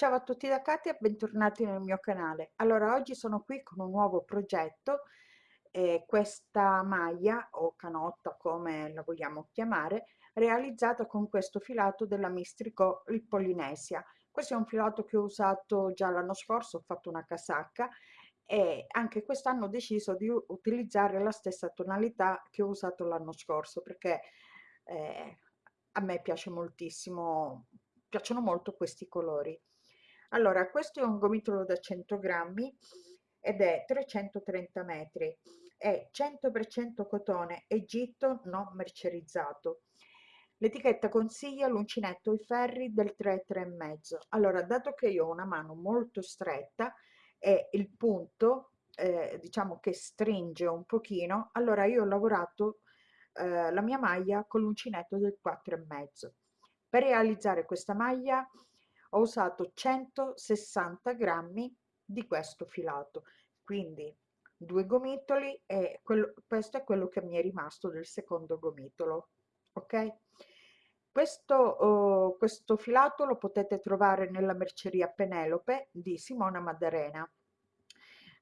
Ciao a tutti da Katia, bentornati nel mio canale. Allora, oggi sono qui con un nuovo progetto, eh, questa maglia o canotta come la vogliamo chiamare, realizzata con questo filato della Mistrico il Polinesia. Questo è un filato che ho usato già l'anno scorso, ho fatto una casacca e anche quest'anno ho deciso di utilizzare la stessa tonalità che ho usato l'anno scorso perché eh, a me piace moltissimo, piacciono molto questi colori. Allora, questo è un gomitolo da 100 grammi ed è 330 metri, è 100% cotone Egitto non mercerizzato. L'etichetta consiglia l'uncinetto i ferri del 3,3,5. Allora, dato che io ho una mano molto stretta e il punto, eh, diciamo che stringe un pochino, allora io ho lavorato eh, la mia maglia con l'uncinetto del 4,5. Per realizzare questa maglia ho usato 160 grammi di questo filato. Quindi due gomitoli e quello, questo è quello che mi è rimasto del secondo gomitolo ok? Questo, oh, questo filato lo potete trovare nella merceria Penelope di Simona Maddalena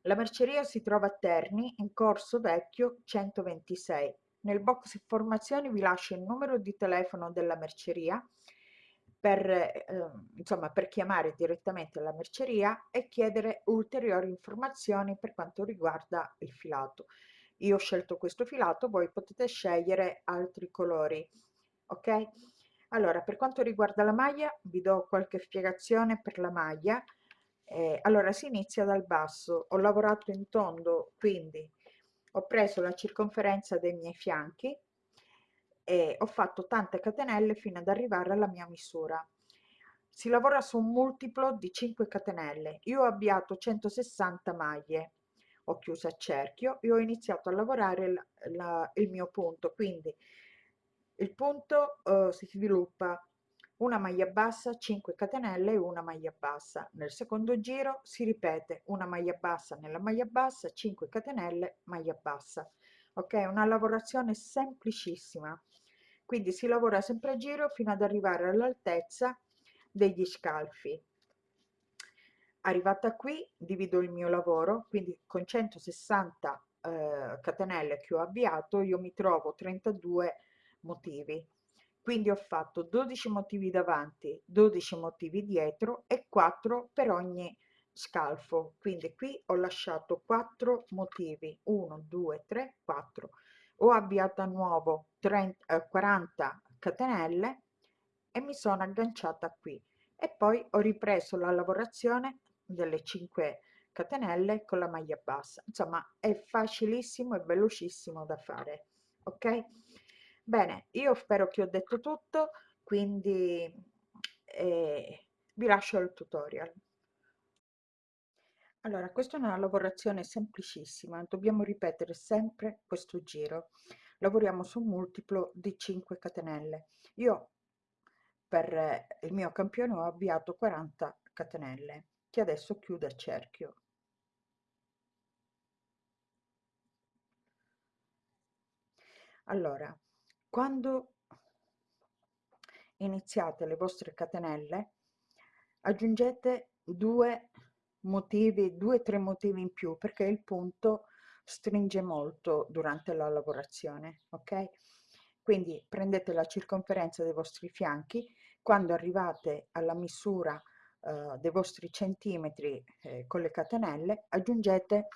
la merceria si trova a Terni in corso vecchio 126 nel box informazioni vi lascio il numero di telefono della merceria per, eh, insomma, per chiamare direttamente la merceria e chiedere ulteriori informazioni per quanto riguarda il filato. Io ho scelto questo filato, voi potete scegliere altri colori, ok? Allora, per quanto riguarda la maglia, vi do qualche spiegazione per la maglia. Eh, allora, si inizia dal basso. Ho lavorato in tondo, quindi ho preso la circonferenza dei miei fianchi, e ho fatto tante catenelle fino ad arrivare alla mia misura. Si lavora su un multiplo di 5 catenelle. Io ho avviato 160 maglie. Ho chiuso a cerchio e ho iniziato a lavorare la, la, il mio punto. Quindi il punto uh, si sviluppa. Una maglia bassa 5 catenelle e una maglia bassa. Nel secondo giro si ripete. Una maglia bassa nella maglia bassa 5 catenelle maglia bassa. Ok? Una lavorazione semplicissima quindi si lavora sempre a giro fino ad arrivare all'altezza degli scalfi. Arrivata qui divido il mio lavoro quindi con 160 eh, catenelle che ho avviato io mi trovo 32 motivi. Quindi ho fatto 12 motivi davanti 12 motivi dietro e 4 per ogni scalfo. Quindi qui ho lasciato 4 motivi 1 2 3 4 ho avviato a nuovo 30, eh, 40 catenelle e mi sono agganciata qui. E poi ho ripreso la lavorazione delle 5 catenelle con la maglia bassa. Insomma è facilissimo e velocissimo da fare ok? Bene io spero che ho detto tutto quindi eh, vi lascio il tutorial allora, questa è una lavorazione semplicissima, dobbiamo ripetere sempre questo giro. Lavoriamo su un multiplo di 5 catenelle. Io per il mio campione ho avviato 40 catenelle che adesso chiudo a cerchio. Allora, quando iniziate le vostre catenelle, aggiungete due motivi, due o tre motivi in più perché il punto stringe molto durante la lavorazione, ok? Quindi prendete la circonferenza dei vostri fianchi, quando arrivate alla misura eh, dei vostri centimetri eh, con le catenelle, aggiungete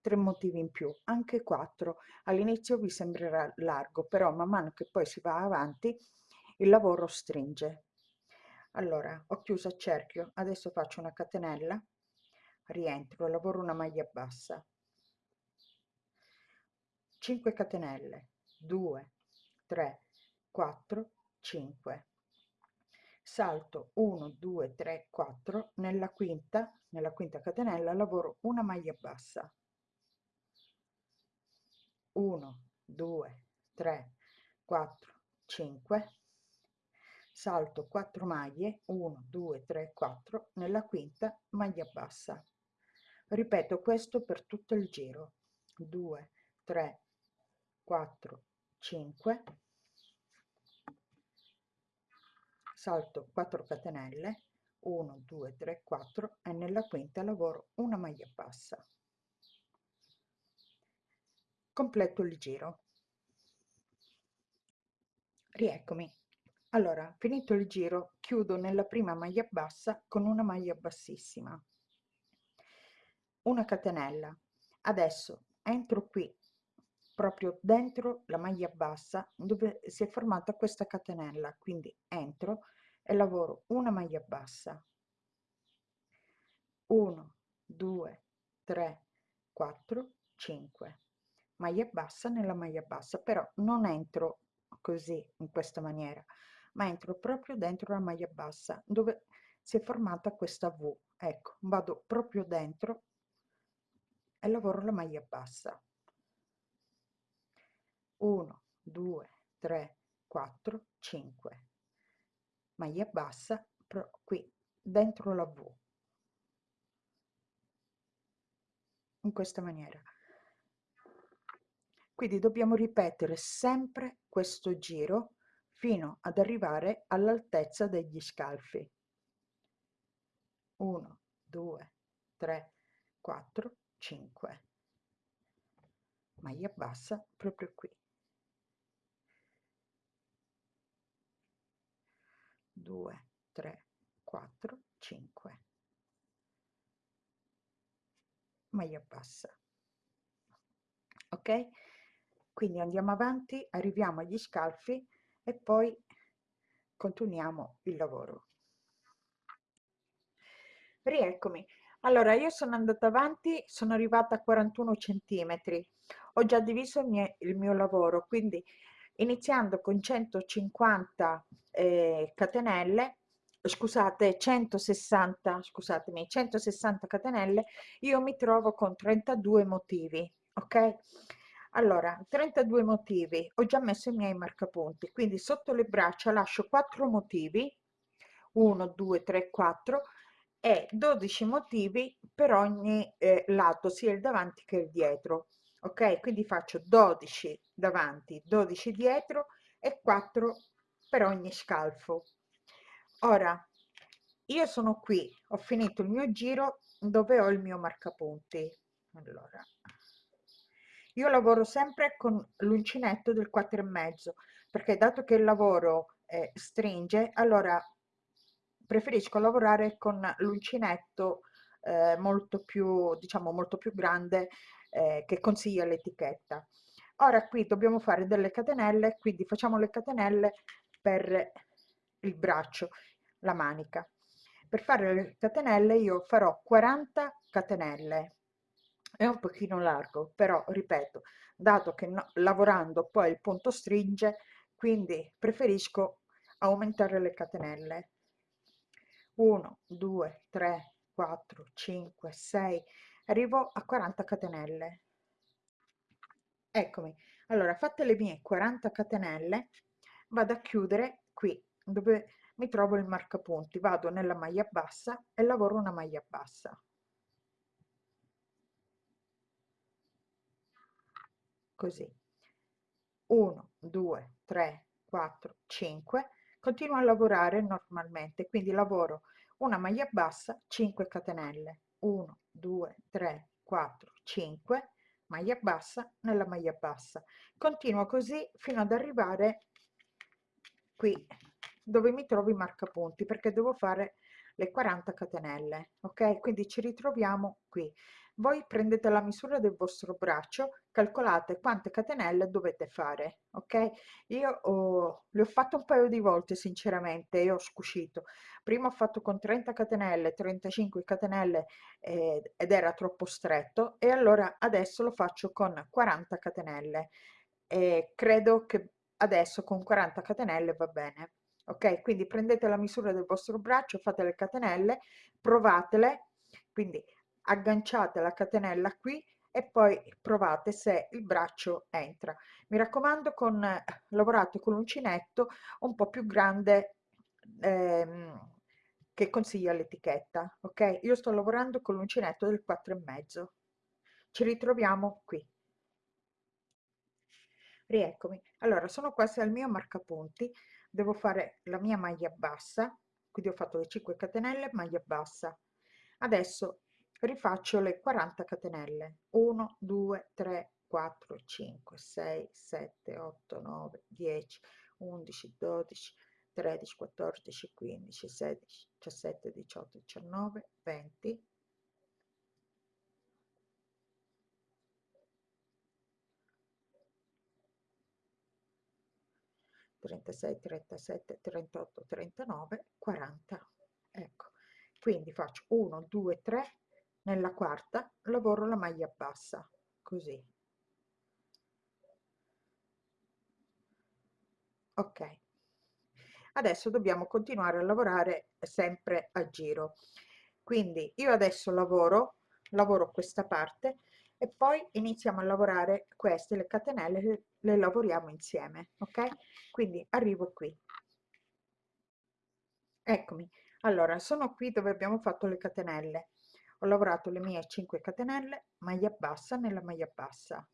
tre motivi in più, anche quattro. All'inizio vi sembrerà largo, però man mano che poi si va avanti il lavoro stringe. Allora, ho chiuso a cerchio, adesso faccio una catenella rientro lavoro una maglia bassa. 5 catenelle 2 3 4 5 salto 1 2 3 4 nella quinta nella quinta catenella lavoro una maglia bassa. 1 2 3 4 5 salto 4 maglie 1 2 3 4 nella quinta maglia bassa ripeto questo per tutto il giro. 2 3 4 5 salto 4 catenelle. 1 2 3 4 e nella quinta lavoro una maglia bassa. Completo il giro. Rieccomi. Allora finito il giro chiudo nella prima maglia bassa con una maglia bassissima una catenella. Adesso entro qui proprio dentro la maglia bassa dove si è formata questa catenella. Quindi entro e lavoro una maglia bassa. 1 2 3 4 5 maglia bassa nella maglia bassa però non entro così in questa maniera ma entro proprio dentro la maglia bassa dove si è formata questa V. Ecco vado proprio dentro e lavoro la maglia bassa. 1 2 3 4 5 maglia bassa qui dentro la V. In questa maniera. Quindi dobbiamo ripetere sempre questo giro fino ad arrivare all'altezza degli scalfi. 1 2 3 4 5 maglia bassa proprio qui. 2 3 4 5 maglia bassa. Ok? Quindi andiamo avanti arriviamo agli scalfi e poi continuiamo il lavoro. Rieccomi allora io sono andata avanti sono arrivata a 41 centimetri. Ho già diviso il mio, il mio lavoro quindi iniziando con 150 eh, catenelle scusate 160 scusatemi 160 catenelle io mi trovo con 32 motivi ok? Allora 32 motivi ho già messo i miei marcapunti quindi sotto le braccia lascio 4 motivi 1 2 3 4 e 12 motivi per ogni eh, lato sia il davanti che il dietro ok? Quindi faccio 12 davanti 12 dietro e 4 per ogni scalfo. Ora io sono qui ho finito il mio giro dove ho il mio marcapunti. Allora io lavoro sempre con l'uncinetto del 4 e mezzo perché dato che il lavoro eh, stringe allora preferisco lavorare con l'uncinetto eh, molto più diciamo molto più grande eh, che consiglia l'etichetta. Ora qui dobbiamo fare delle catenelle quindi facciamo le catenelle per il braccio la manica. Per fare le catenelle io farò 40 catenelle. È un pochino largo però ripeto dato che no, lavorando poi il punto stringe quindi preferisco aumentare le catenelle 1 2 3 4 5 6 arrivo a 40 catenelle. Eccomi. Allora fatte le mie 40 catenelle vado a chiudere qui dove mi trovo il marcapunti. Vado nella maglia bassa e lavoro una maglia bassa. Così. 1 2 3 4 5 continuo a lavorare normalmente quindi lavoro una maglia bassa 5 catenelle. 1 2 3 4 5 maglia bassa nella maglia bassa. Continuo così fino ad arrivare qui dove mi trovo i marcapunti perché devo fare le 40 catenelle ok? Quindi ci ritroviamo qui voi prendete la misura del vostro braccio calcolate quante catenelle dovete fare ok? Io ho, le ho fatto un paio di volte sinceramente e ho scuscito prima ho fatto con 30 catenelle 35 catenelle eh, ed era troppo stretto e allora adesso lo faccio con 40 catenelle. E credo che adesso con 40 catenelle va bene ok? Quindi prendete la misura del vostro braccio fate le catenelle provatele. Quindi agganciate la catenella qui e poi provate se il braccio entra. Mi raccomando con lavorate con l'uncinetto un po più grande ehm, che consiglia l'etichetta ok? Io sto lavorando con l'uncinetto del 4 e mezzo. Ci ritroviamo qui. Rieccomi. Allora sono quasi al mio marcapunti. Devo fare la mia maglia bassa. Quindi ho fatto le 5 catenelle maglia bassa. Adesso rifaccio le 40 catenelle. 1 2 3 4 5 6 7 8 9 10 11 12 13 14 15 16 17 18 19 20 36 37 38 39 40 ecco. Quindi faccio 1 2 3 nella quarta lavoro la maglia bassa così. Ok. Adesso dobbiamo continuare a lavorare sempre a giro. Quindi io adesso lavoro lavoro questa parte e poi iniziamo a lavorare queste le catenelle le, le lavoriamo insieme ok? Quindi arrivo qui. Eccomi. Allora sono qui dove abbiamo fatto le catenelle ho lavorato le mie 5 catenelle maglia bassa nella maglia bassa.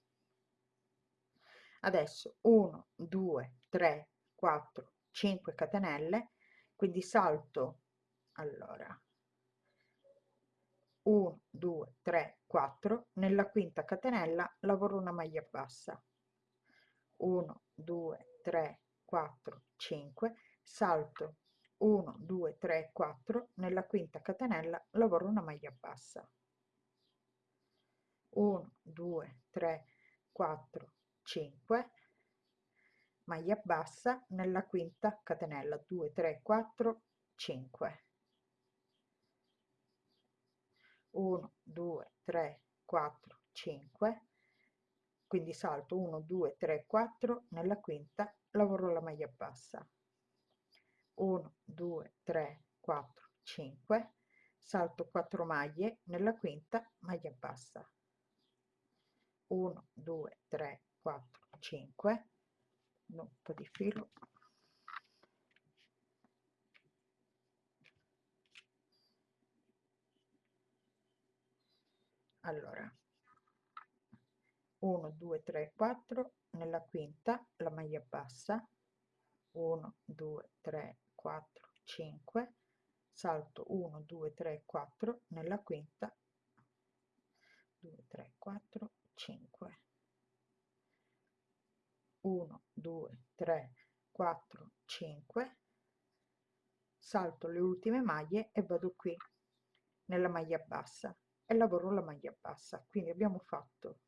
Adesso 1 2 3 4 5 catenelle quindi salto. Allora 1 2 3 4 nella quinta catenella lavoro una maglia bassa. 1 2 3 4 5 salto 1 2 3 4 nella quinta catenella lavoro una maglia bassa. 1 2 3 4 5 maglia bassa nella quinta catenella. 2 3 4 5 1 2 3 4 5 quindi salto 1 2 3 4 nella quinta lavoro la maglia bassa 1 2 3 4 5 salto 4 maglie nella quinta maglia bassa. 1 2 3 4 5 un po' di filo. Allora. 1 2 3 4 nella quinta la maglia bassa. 1 2 3 4 5 salto 1 2 3 4 nella quinta 2 3 4 5 1 2 3 4 5 salto le ultime maglie e vado qui nella maglia bassa e lavoro la maglia bassa. Quindi abbiamo fatto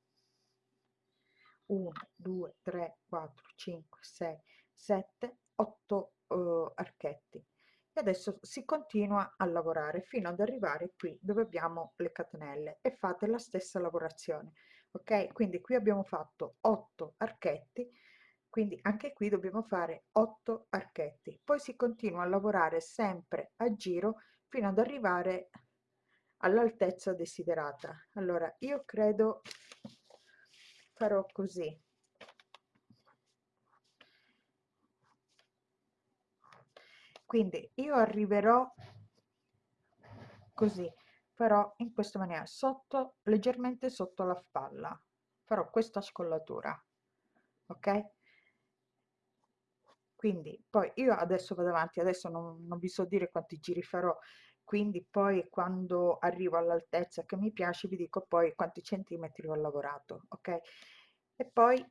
1 2 3 4 5 6 7 8 uh, archetti e adesso si continua a lavorare fino ad arrivare qui dove abbiamo le catenelle e fate la stessa lavorazione ok? Quindi qui abbiamo fatto 8 archetti quindi anche qui dobbiamo fare 8 archetti. Poi si continua a lavorare sempre a giro fino ad arrivare all'altezza desiderata. Allora io credo farò così quindi io arriverò così farò in questa maniera sotto leggermente sotto la spalla. Farò questa scollatura ok? Quindi poi io adesso vado avanti adesso non, non vi so dire quanti giri farò. Quindi poi quando arrivo all'altezza che mi piace vi dico poi quanti centimetri ho lavorato ok? E poi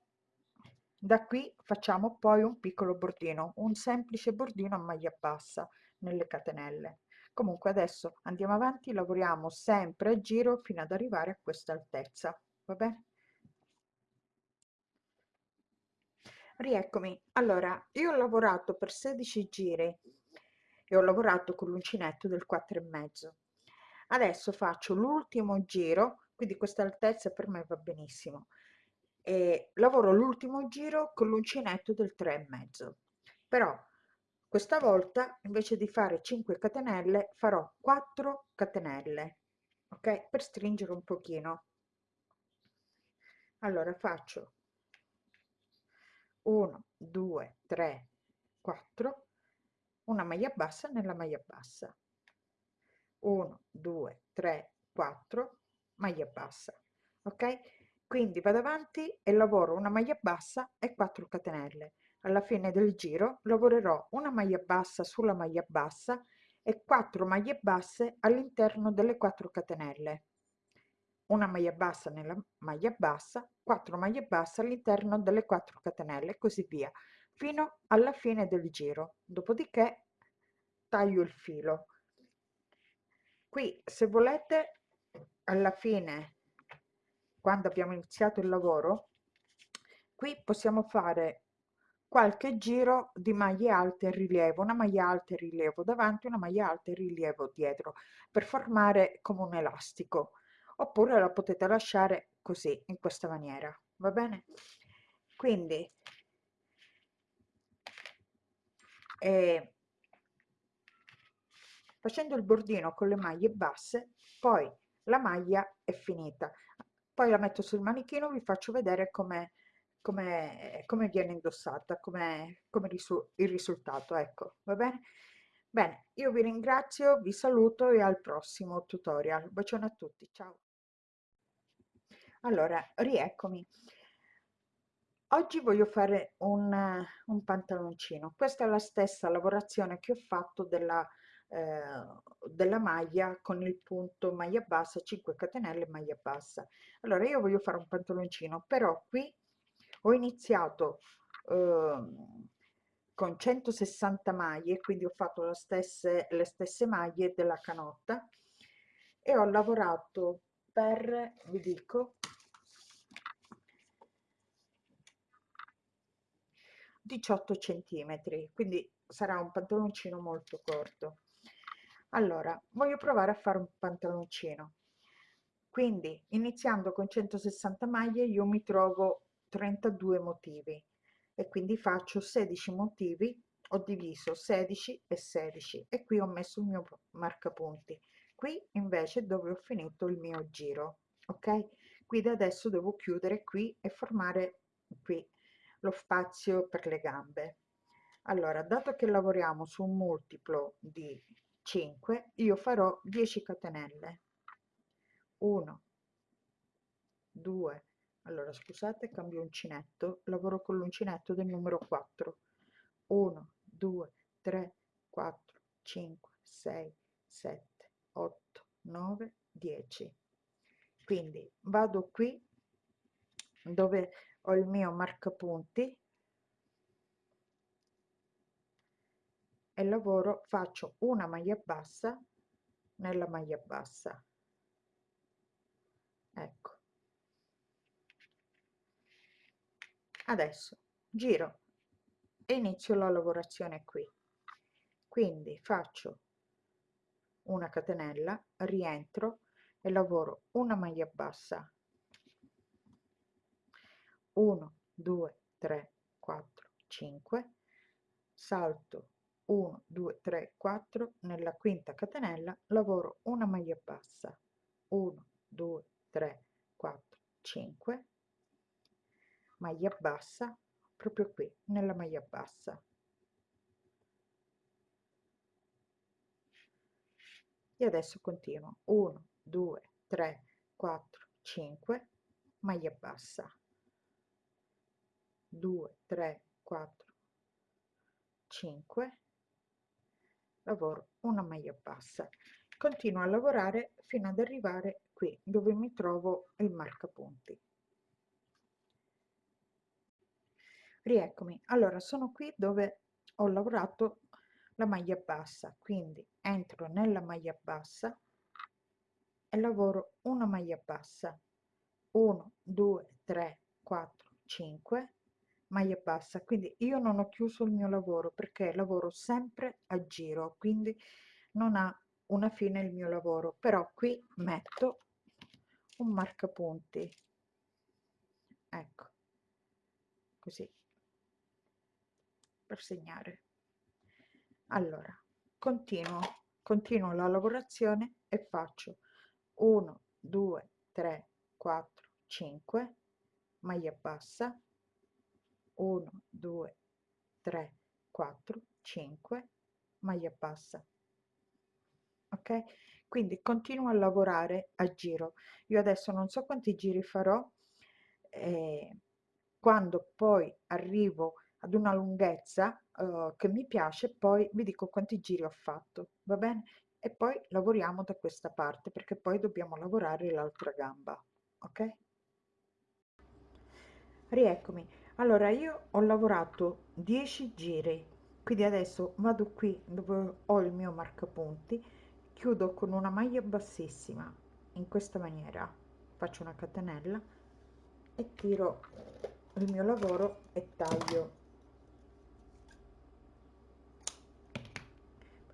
da qui facciamo poi un piccolo bordino un semplice bordino a maglia bassa nelle catenelle. Comunque adesso andiamo avanti lavoriamo sempre a giro fino ad arrivare a questa altezza va bene? Rieccomi. Allora io ho lavorato per 16 giri e ho lavorato con l'uncinetto del 4 e mezzo. Adesso faccio l'ultimo giro quindi questa altezza per me va benissimo e lavoro l'ultimo giro con l'uncinetto del 3 e mezzo. Però questa volta invece di fare 5 catenelle farò 4 catenelle ok? Per stringere un pochino. Allora faccio 1 2 3 4 una maglia bassa nella maglia bassa. 1 2 3 4 maglia bassa ok quindi vado avanti e lavoro una maglia bassa e 4 catenelle. Alla fine del giro lavorerò una maglia bassa sulla maglia bassa e 4 maglie basse all'interno delle 4 catenelle. Una maglia bassa nella maglia bassa 4 maglie basse all'interno delle 4 catenelle e così via fino alla fine del giro. Dopodiché taglio il filo. Qui se volete alla fine quando abbiamo iniziato il lavoro qui possiamo fare qualche giro di maglie alte e rilievo, una maglia alta e rilievo davanti, una maglia alta e rilievo dietro, per formare come un elastico, oppure la potete lasciare così, in questa maniera, va bene? Quindi, eh, facendo il bordino con le maglie basse, poi la maglia è finita. Poi la metto sul manichino, vi faccio vedere come come, come viene indossata, come, come risu il risultato, ecco, va bene? Bene, io vi ringrazio, vi saluto e al prossimo tutorial. Bacione a tutti, ciao! Allora, rieccomi. Oggi voglio fare un, un pantaloncino. Questa è la stessa lavorazione che ho fatto della, della maglia con il punto maglia bassa, 5 catenelle maglia bassa. Allora, io voglio fare un pantaloncino, però qui ho iniziato eh, con 160 maglie quindi ho fatto stesse, le stesse maglie della canotta e ho lavorato per vi dico 18 centimetri quindi sarà un pantaloncino molto corto allora voglio provare a fare un pantaloncino. Quindi iniziando con 160 maglie io mi trovo 32 motivi e quindi faccio 16 motivi ho diviso 16 e 16 e qui ho messo il mio marcapunti. Qui invece dove ho finito il mio giro ok? Quindi adesso devo chiudere qui e formare qui lo spazio per le gambe. Allora dato che lavoriamo su un multiplo di 5 io farò 10 catenelle. 1 2 allora scusate cambio uncinetto lavoro con l'uncinetto del numero 4 1 2 3 4 5 6 7 8 9 10 quindi vado qui dove ho il mio marcapunti e lavoro faccio una maglia bassa nella maglia bassa. Ecco. Adesso giro e inizio la lavorazione qui. Quindi faccio una catenella rientro e lavoro una maglia bassa. 1 2 3 4 5 salto 1 2 3 4 nella quinta catenella lavoro una maglia bassa. 1 2 3 4 5 maglia bassa proprio qui nella maglia bassa. E adesso continuo. 1 2 3 4 5 maglia bassa. 2 3 4 5 lavoro una maglia bassa. Continuo a lavorare fino ad arrivare qui dove mi trovo il marcapunti. Rieccomi. Allora sono qui dove ho lavorato la maglia bassa quindi entro nella maglia bassa e lavoro una maglia bassa. 1 2 3 4 5 maglia bassa. Quindi io non ho chiuso il mio lavoro perché lavoro sempre a giro quindi non ha una fine il mio lavoro. Però qui metto un marcapunti. Ecco. Così. Per segnare. Allora continuo continuo la lavorazione e faccio 1 2 3 4 5 maglia bassa 1 2 3 4 5 maglia bassa. Ok? Quindi continuo a lavorare a giro. Io adesso non so quanti giri farò eh, quando poi arrivo ad una lunghezza uh, che mi piace poi vi dico quanti giri ho fatto va bene? E poi lavoriamo da questa parte perché poi dobbiamo lavorare l'altra gamba ok? Rieccomi allora io ho lavorato 10 giri quindi adesso vado qui dove ho il mio marcapunti chiudo con una maglia bassissima in questa maniera faccio una catenella e tiro il mio lavoro e taglio.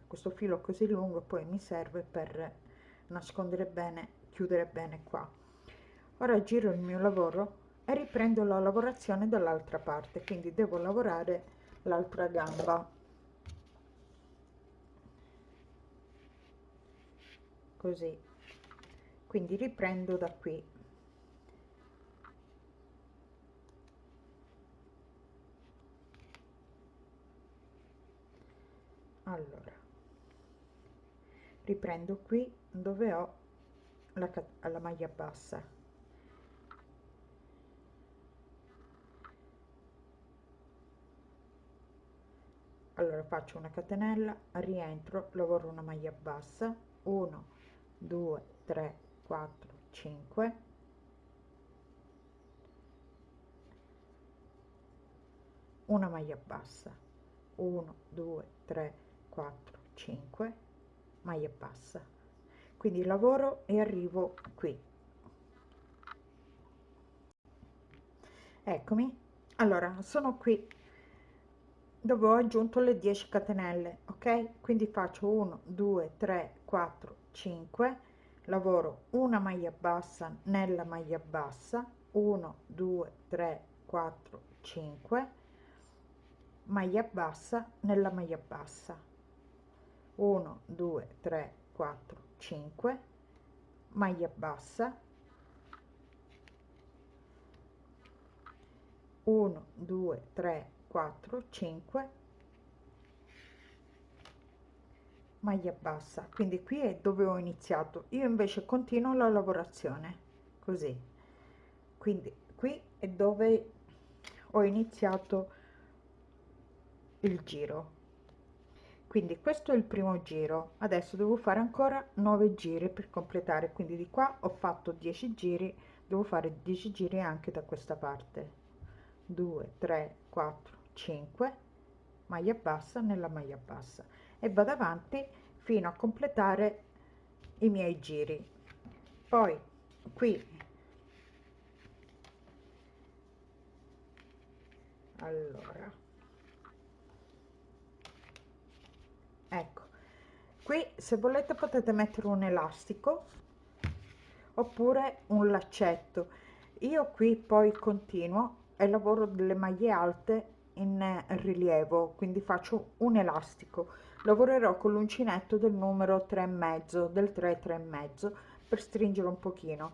Questo filo così lungo poi mi serve per nascondere bene chiudere bene qua. Ora giro il mio lavoro e riprendo la lavorazione dall'altra parte quindi devo lavorare l'altra gamba. Così. Quindi riprendo da qui. Allora. Riprendo qui dove ho la, la maglia bassa allora faccio una catenella rientro lavoro una maglia bassa. 1 2 3 4 5 una maglia bassa. 1 2 3 4 5 maglia bassa. Quindi lavoro e arrivo qui. Eccomi. Allora sono qui dove ho aggiunto le 10 catenelle ok? Quindi faccio 1 2 3 4 5 lavoro una maglia bassa nella maglia bassa. 1 2 3 4 5 maglia bassa nella maglia bassa. 1 2 3 4 5 maglia bassa. 1 2 3 4 5 maglia bassa. Quindi qui è dove ho iniziato. Io invece continuo la lavorazione così. Quindi qui è dove ho iniziato il giro. Quindi questo è il primo giro. Adesso devo fare ancora 9 giri per completare. Quindi di qua ho fatto 10 giri. Devo fare 10 giri anche da questa parte. 2 3 4 5 maglia bassa nella maglia bassa e vado avanti fino a completare i miei giri. Poi qui. Allora. Ecco. Qui se volete potete mettere un elastico oppure un laccetto. Io qui poi continuo e lavoro delle maglie alte in rilievo quindi faccio un elastico. Lavorerò con l'uncinetto del numero 3 e mezzo del 3 3 e mezzo per stringere un pochino.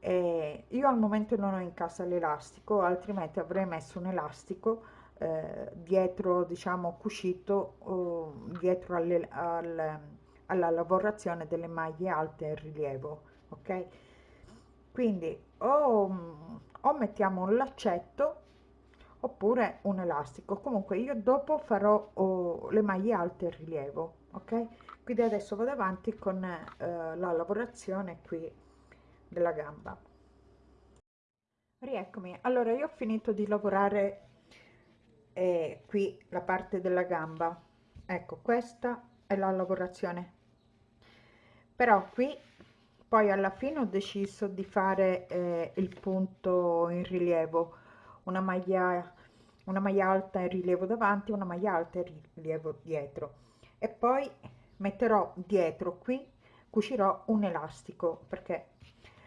Eh, io al momento non ho in casa l'elastico altrimenti avrei messo un elastico eh, dietro diciamo cuscito o dietro alle, al, alla lavorazione delle maglie alte in rilievo ok? Quindi o, o mettiamo un laccetto oppure un elastico. Comunque io dopo farò oh, le maglie alte in rilievo ok? Quindi adesso vado avanti con eh, la lavorazione qui della gamba. Rieccomi. Allora io ho finito di lavorare eh, qui la parte della gamba. Ecco questa è la lavorazione. Però qui poi alla fine ho deciso di fare eh, il punto in rilievo una maglia una maglia alta in rilievo davanti una maglia alta in rilievo dietro. E poi metterò dietro qui cucirò un elastico perché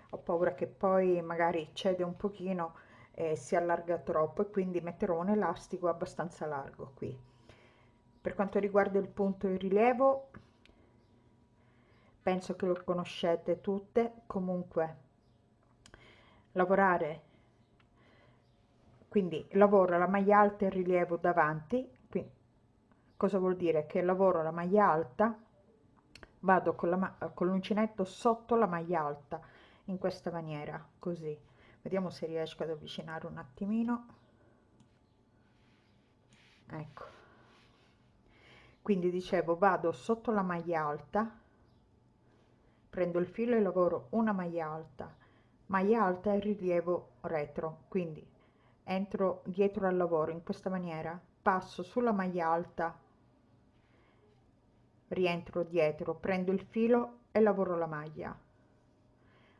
ho paura che poi magari cede un pochino e si allarga troppo e quindi metterò un elastico abbastanza largo qui. Per quanto riguarda il punto in rilievo penso che lo conoscete tutte. Comunque lavorare quindi lavoro la maglia alta in rilievo davanti quindi cosa vuol dire? Che lavoro la maglia alta vado con l'uncinetto sotto la maglia alta in questa maniera così. Vediamo se riesco ad avvicinare un attimino. Ecco. Quindi dicevo vado sotto la maglia alta prendo il filo e lavoro una maglia alta. Maglia alta e rilievo retro. Quindi entro dietro al lavoro in questa maniera passo sulla maglia alta rientro dietro prendo il filo e lavoro la maglia.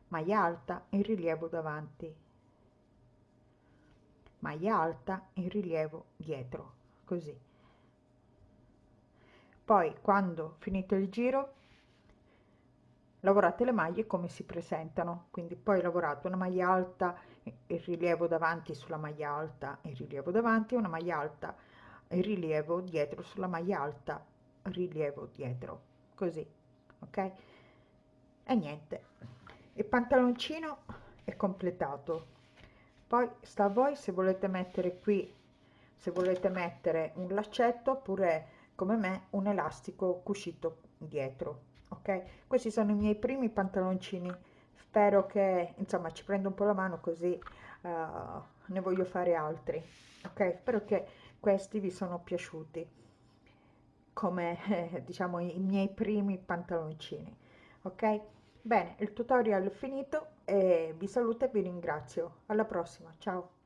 Maglia alta in rilievo davanti. Maglia alta in rilievo dietro così. Poi quando finito il giro lavorate le maglie come si presentano quindi poi lavorate una maglia alta il rilievo davanti sulla maglia alta il rilievo davanti una maglia alta il rilievo dietro sulla maglia alta rilievo dietro così ok? E niente. Il pantaloncino è completato. Poi sta a voi se volete mettere qui se volete mettere un laccetto oppure come me un elastico cuscito dietro ok questi sono i miei primi pantaloncini spero che insomma ci prendo un po la mano così uh, ne voglio fare altri ok spero che questi vi sono piaciuti come eh, diciamo i miei primi pantaloncini ok Bene, il tutorial è finito e vi saluto e vi ringrazio. Alla prossima, ciao!